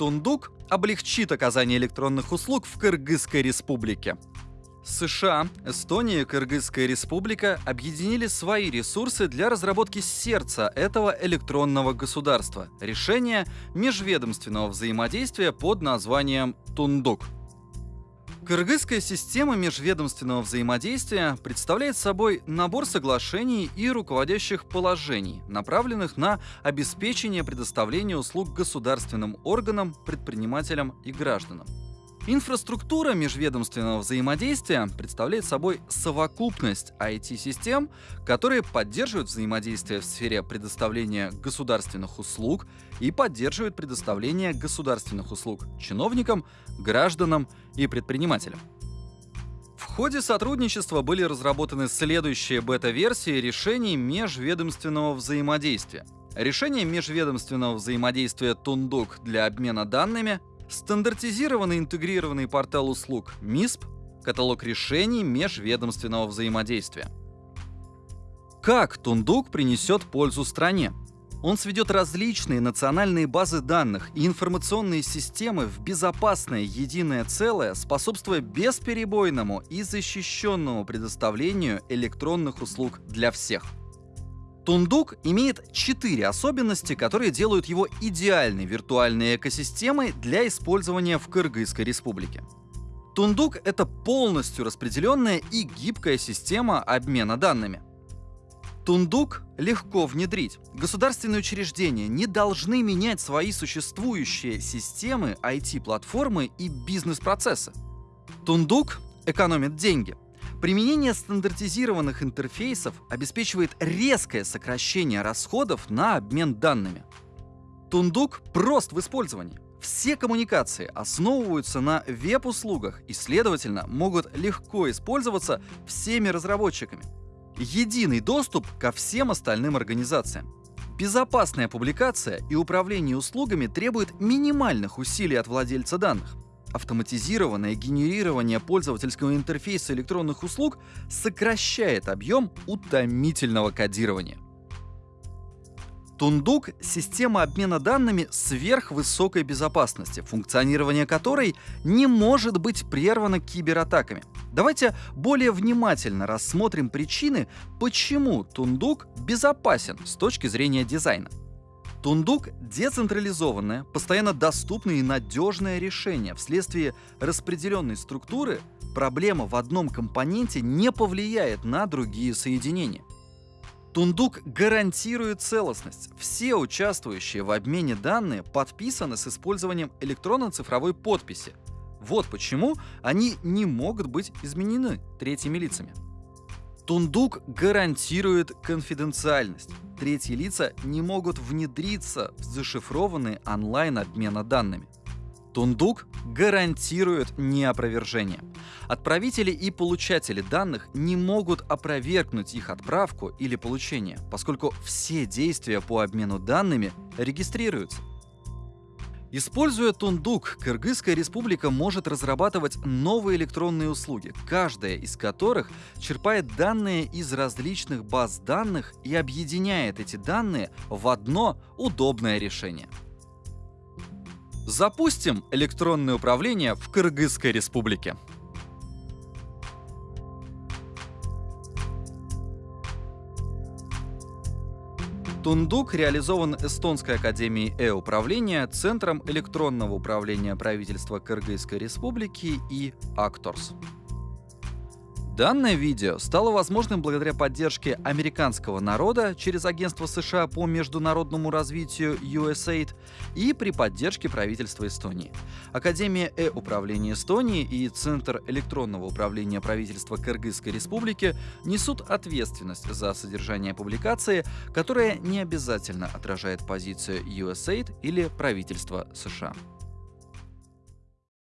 Тундук облегчит оказание электронных услуг в Кыргызской республике. США, Эстония и Кыргызская республика объединили свои ресурсы для разработки сердца этого электронного государства – решения межведомственного взаимодействия под названием Тундук – Кыргызская система межведомственного взаимодействия представляет собой набор соглашений и руководящих положений, направленных на обеспечение предоставления услуг государственным органам, предпринимателям и гражданам. Инфраструктура межведомственного взаимодействия представляет собой совокупность IT-систем, которые поддерживают взаимодействие в сфере предоставления государственных услуг и поддерживают предоставление государственных услуг чиновникам, гражданам и предпринимателям. В ходе сотрудничества были разработаны следующие бета-версии решений межведомственного взаимодействия. Решение межведомственного взаимодействия Тундук для обмена данными, Стандартизированный интегрированный портал услуг МИСП, каталог решений межведомственного взаимодействия. Как Тундук принесет пользу стране? Он сведет различные национальные базы данных и информационные системы в безопасное единое целое, способствуя бесперебойному и защищенному предоставлению электронных услуг для всех – Тундук имеет четыре особенности, которые делают его идеальной виртуальной экосистемой для использования в Кыргызской республике. Тундук — это полностью распределенная и гибкая система обмена данными. Тундук легко внедрить. Государственные учреждения не должны менять свои существующие системы, IT-платформы и бизнес-процессы. Тундук экономит деньги — Применение стандартизированных интерфейсов обеспечивает резкое сокращение расходов на обмен данными. Тундук прост в использовании. Все коммуникации основываются на веб-услугах и, следовательно, могут легко использоваться всеми разработчиками. Единый доступ ко всем остальным организациям. Безопасная публикация и управление услугами требует минимальных усилий от владельца данных. Автоматизированное генерирование пользовательского интерфейса электронных услуг сокращает объем утомительного кодирования. Тундук — система обмена данными сверхвысокой безопасности, функционирование которой не может быть прервано кибератаками. Давайте более внимательно рассмотрим причины, почему Тундук безопасен с точки зрения дизайна. Тундук — децентрализованное, постоянно доступное и надежное решение. Вследствие распределенной структуры проблема в одном компоненте не повлияет на другие соединения. Тундук гарантирует целостность. Все участвующие в обмене данные подписаны с использованием электронно-цифровой подписи. Вот почему они не могут быть изменены третьими лицами. Тундук гарантирует конфиденциальность. Третьи лица не могут внедриться в зашифрованный онлайн-обмена данными. Тундук гарантирует неопровержение. Отправители и получатели данных не могут опровергнуть их отправку или получение, поскольку все действия по обмену данными регистрируются. Используя Тундук, Кыргызская республика может разрабатывать новые электронные услуги, каждая из которых черпает данные из различных баз данных и объединяет эти данные в одно удобное решение. Запустим электронное управление в Кыргызской республике. Тундук реализован Эстонской академией э-управления, Центром электронного управления правительства Кыргызской республики и Actors. Данное видео стало возможным благодаря поддержке американского народа через Агентство США по международному развитию USAID и при поддержке правительства Эстонии. Академия э-управления Эстонии и Центр электронного управления правительства Кыргызской республики несут ответственность за содержание публикации, которая не обязательно отражает позицию USAID или правительства США.